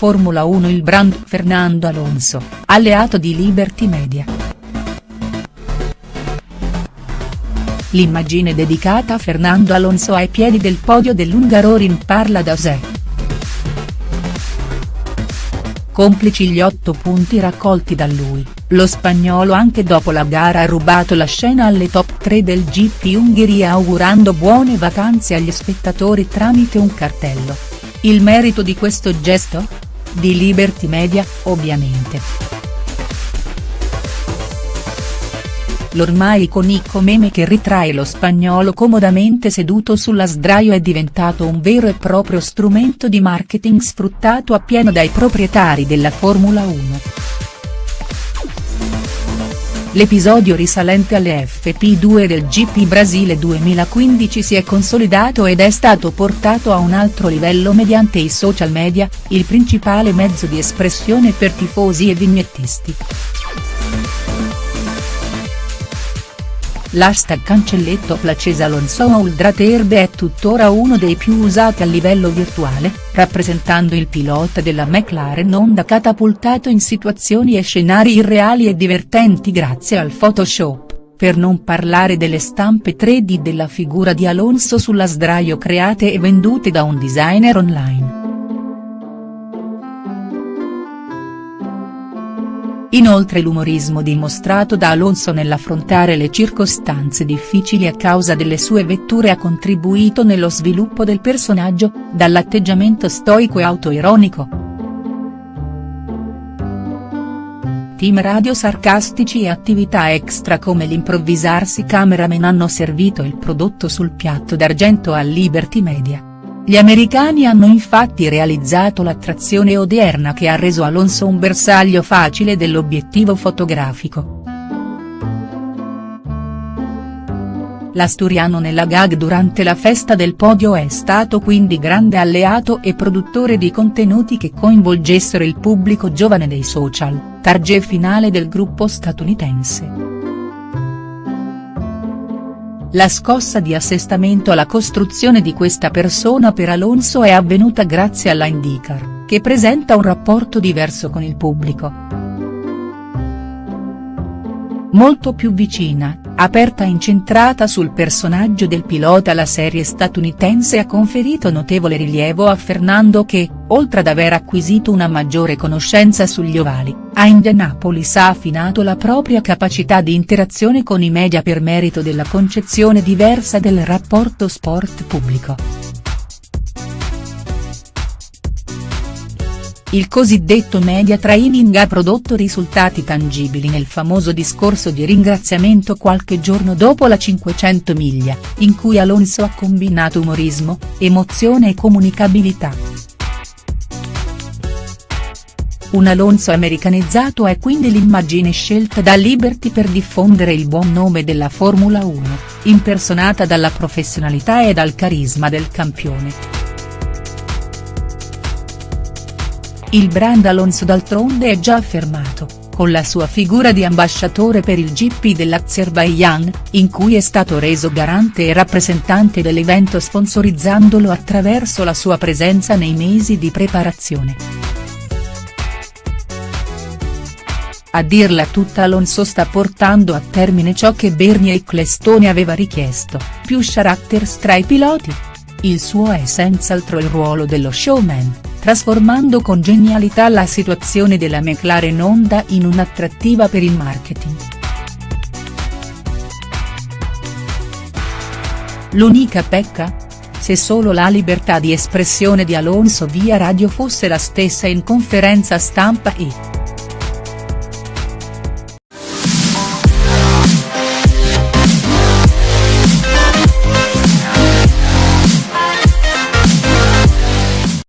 Formula 1 il brand Fernando Alonso, alleato di Liberty Media. L'immagine dedicata a Fernando Alonso ai piedi del podio dell'Ungaroring parla da sé. Complici gli otto punti raccolti da lui, lo spagnolo anche dopo la gara ha rubato la scena alle top 3 del GP Ungheria augurando buone vacanze agli spettatori tramite un cartello. Il merito di questo gesto? Di Liberty Media, ovviamente. L'ormai iconico meme che ritrae lo spagnolo comodamente seduto sulla sdraio è diventato un vero e proprio strumento di marketing sfruttato appieno dai proprietari della Formula 1. L'episodio risalente alle FP2 del GP Brasile 2015 si è consolidato ed è stato portato a un altro livello mediante i social media, il principale mezzo di espressione per tifosi e vignettisti. L'hashtag cancelletto Placesa Alonso Uldraterbe è tuttora uno dei più usati a livello virtuale, rappresentando il pilota della McLaren Honda catapultato in situazioni e scenari irreali e divertenti grazie al Photoshop, per non parlare delle stampe 3D della figura di Alonso sulla sdraio create e vendute da un designer online. Inoltre l'umorismo dimostrato da Alonso nell'affrontare le circostanze difficili a causa delle sue vetture ha contribuito nello sviluppo del personaggio, dall'atteggiamento stoico e autoironico. Team radio sarcastici e attività extra come l'improvvisarsi cameraman hanno servito il prodotto sul piatto d'argento a Liberty Media. Gli americani hanno infatti realizzato l'attrazione odierna che ha reso Alonso un bersaglio facile dell'obiettivo fotografico. L'asturiano nella gag durante la festa del podio è stato quindi grande alleato e produttore di contenuti che coinvolgessero il pubblico giovane dei social, target finale del gruppo statunitense. La scossa di assestamento alla costruzione di questa persona per Alonso è avvenuta grazie alla IndyCar, che presenta un rapporto diverso con il pubblico. Molto più vicina, aperta e incentrata sul personaggio del pilota la serie statunitense ha conferito notevole rilievo a Fernando che, oltre ad aver acquisito una maggiore conoscenza sugli ovali, a Indianapolis ha affinato la propria capacità di interazione con i media per merito della concezione diversa del rapporto sport-pubblico. Il cosiddetto media training ha prodotto risultati tangibili nel famoso discorso di ringraziamento qualche giorno dopo la 500 miglia, in cui Alonso ha combinato umorismo, emozione e comunicabilità. Un Alonso americanizzato è quindi l'immagine scelta da Liberty per diffondere il buon nome della Formula 1, impersonata dalla professionalità e dal carisma del campione. Il brand Alonso d'altronde è già affermato, con la sua figura di ambasciatore per il GP dell'Azerbaijan, in cui è stato reso garante e rappresentante dell'evento sponsorizzandolo attraverso la sua presenza nei mesi di preparazione. A dirla tutta Alonso sta portando a termine ciò che Bernie Ecclestone aveva richiesto, più characters tra i piloti. Il suo è senz'altro il ruolo dello showman trasformando con genialità la situazione della McLaren Honda in un'attrattiva per il marketing. L'unica pecca? Se solo la libertà di espressione di Alonso via radio fosse la stessa in conferenza stampa e.